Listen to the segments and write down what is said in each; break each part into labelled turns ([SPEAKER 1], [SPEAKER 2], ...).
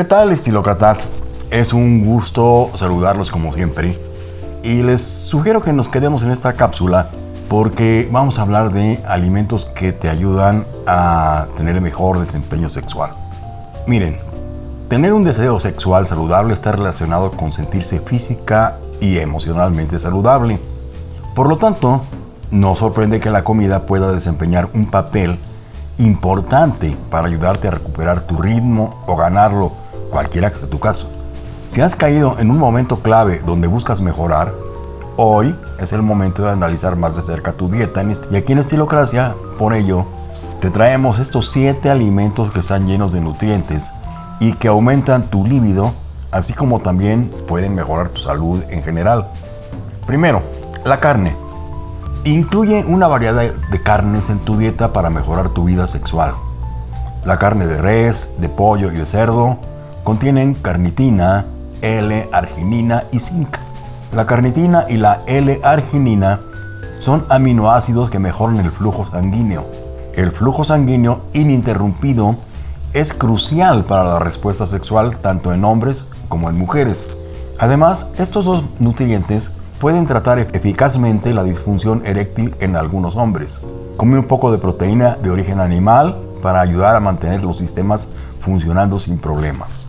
[SPEAKER 1] ¿Qué tal, estilócratas? Es un gusto saludarlos como siempre y les sugiero que nos quedemos en esta cápsula porque vamos a hablar de alimentos que te ayudan a tener mejor desempeño sexual. Miren, tener un deseo sexual saludable está relacionado con sentirse física y emocionalmente saludable. Por lo tanto, no sorprende que la comida pueda desempeñar un papel importante para ayudarte a recuperar tu ritmo o ganarlo, cualquiera que sea tu caso. Si has caído en un momento clave donde buscas mejorar, hoy es el momento de analizar más de cerca tu dieta. Y aquí en Estilocracia, por ello, te traemos estos 7 alimentos que están llenos de nutrientes y que aumentan tu líbido, así como también pueden mejorar tu salud en general. Primero, la carne. Incluye una variedad de carnes en tu dieta para mejorar tu vida sexual. La carne de res, de pollo y de cerdo contienen carnitina, L-arginina y zinc. La carnitina y la L-arginina son aminoácidos que mejoran el flujo sanguíneo. El flujo sanguíneo ininterrumpido es crucial para la respuesta sexual tanto en hombres como en mujeres. Además, estos dos nutrientes pueden tratar eficazmente la disfunción eréctil en algunos hombres. Come un poco de proteína de origen animal para ayudar a mantener los sistemas funcionando sin problemas.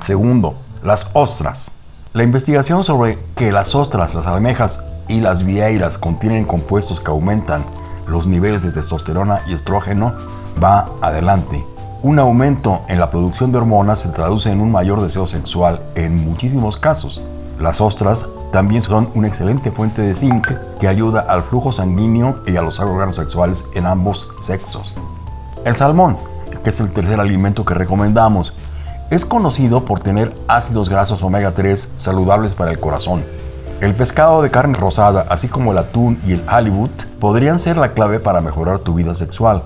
[SPEAKER 1] Segundo, las ostras. La investigación sobre que las ostras, las almejas y las vieiras contienen compuestos que aumentan los niveles de testosterona y estrógeno va adelante. Un aumento en la producción de hormonas se traduce en un mayor deseo sexual en muchísimos casos. Las ostras también son una excelente fuente de zinc que ayuda al flujo sanguíneo y a los órganos sexuales en ambos sexos. El salmón, que es el tercer alimento que recomendamos, es conocido por tener ácidos grasos omega 3 saludables para el corazón. El pescado de carne rosada, así como el atún y el halibut, podrían ser la clave para mejorar tu vida sexual.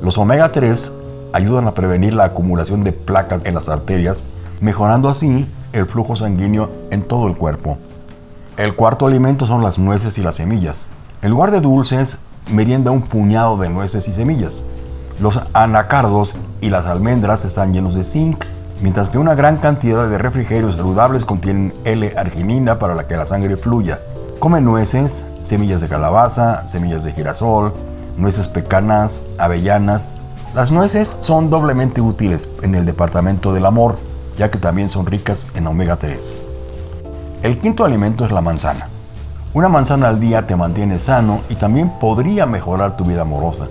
[SPEAKER 1] Los omega 3 ayudan a prevenir la acumulación de placas en las arterias, mejorando así el flujo sanguíneo en todo el cuerpo. El cuarto alimento son las nueces y las semillas. En lugar de dulces, merienda un puñado de nueces y semillas. Los anacardos y las almendras están llenos de zinc, mientras que una gran cantidad de refrigerios saludables contienen L-arginina para la que la sangre fluya. Come nueces, semillas de calabaza, semillas de girasol, nueces pecanas, avellanas. Las nueces son doblemente útiles en el departamento del amor, ya que también son ricas en omega 3. El quinto alimento es la manzana. Una manzana al día te mantiene sano y también podría mejorar tu vida amorosa.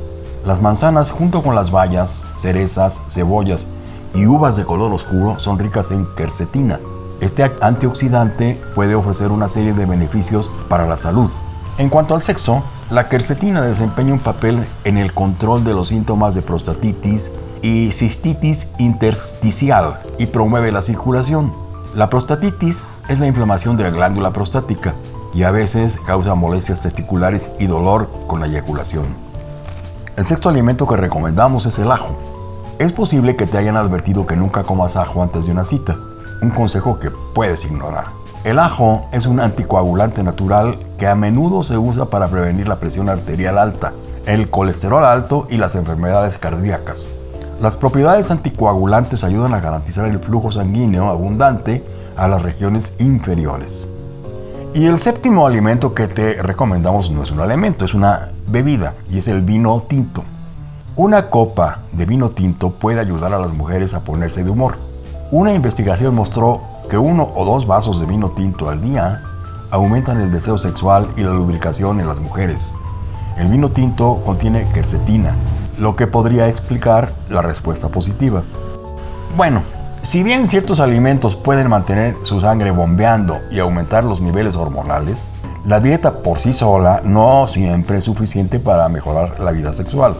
[SPEAKER 1] Las manzanas junto con las bayas, cerezas, cebollas y uvas de color oscuro son ricas en quercetina. Este antioxidante puede ofrecer una serie de beneficios para la salud. En cuanto al sexo, la quercetina desempeña un papel en el control de los síntomas de prostatitis y cistitis intersticial y promueve la circulación. La prostatitis es la inflamación de la glándula prostática y a veces causa molestias testiculares y dolor con la eyaculación. El sexto alimento que recomendamos es el ajo. Es posible que te hayan advertido que nunca comas ajo antes de una cita, un consejo que puedes ignorar. El ajo es un anticoagulante natural que a menudo se usa para prevenir la presión arterial alta, el colesterol alto y las enfermedades cardíacas. Las propiedades anticoagulantes ayudan a garantizar el flujo sanguíneo abundante a las regiones inferiores. Y el séptimo alimento que te recomendamos no es un alimento, es una bebida y es el vino tinto. Una copa de vino tinto puede ayudar a las mujeres a ponerse de humor. Una investigación mostró que uno o dos vasos de vino tinto al día aumentan el deseo sexual y la lubricación en las mujeres. El vino tinto contiene quercetina, lo que podría explicar la respuesta positiva. Bueno, si bien ciertos alimentos pueden mantener su sangre bombeando y aumentar los niveles hormonales, la dieta por sí sola no siempre es suficiente para mejorar la vida sexual.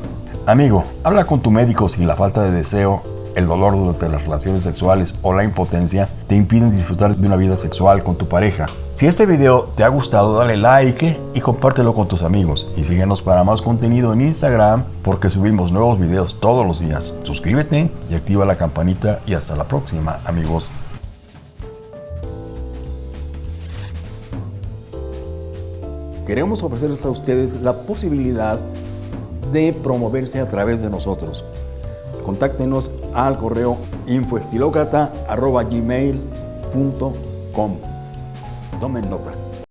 [SPEAKER 1] Amigo, habla con tu médico si la falta de deseo el dolor durante las relaciones sexuales o la impotencia te impiden disfrutar de una vida sexual con tu pareja. Si este video te ha gustado, dale like y compártelo con tus amigos. Y síguenos para más contenido en Instagram porque subimos nuevos videos todos los días. Suscríbete y activa la campanita y hasta la próxima, amigos. Queremos ofrecerles a ustedes la posibilidad de promoverse a través de nosotros contáctenos al correo infoestilocrata.gmail.com. Tomen nota.